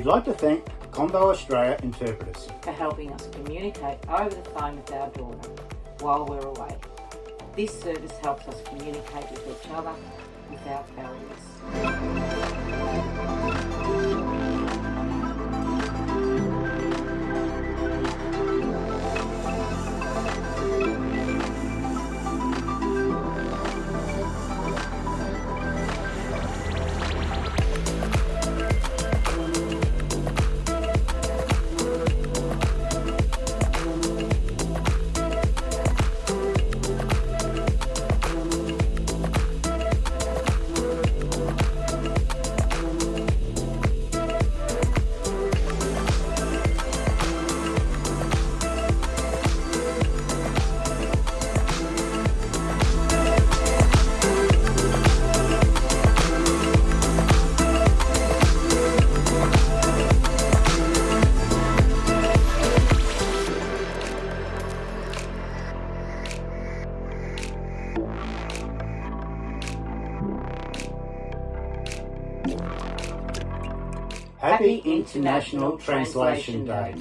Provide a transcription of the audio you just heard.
We'd like to thank Convo Australia interpreters for helping us communicate over the phone with our daughter while we're away. This service helps us communicate with each other without barriers. Happy International Translation Day.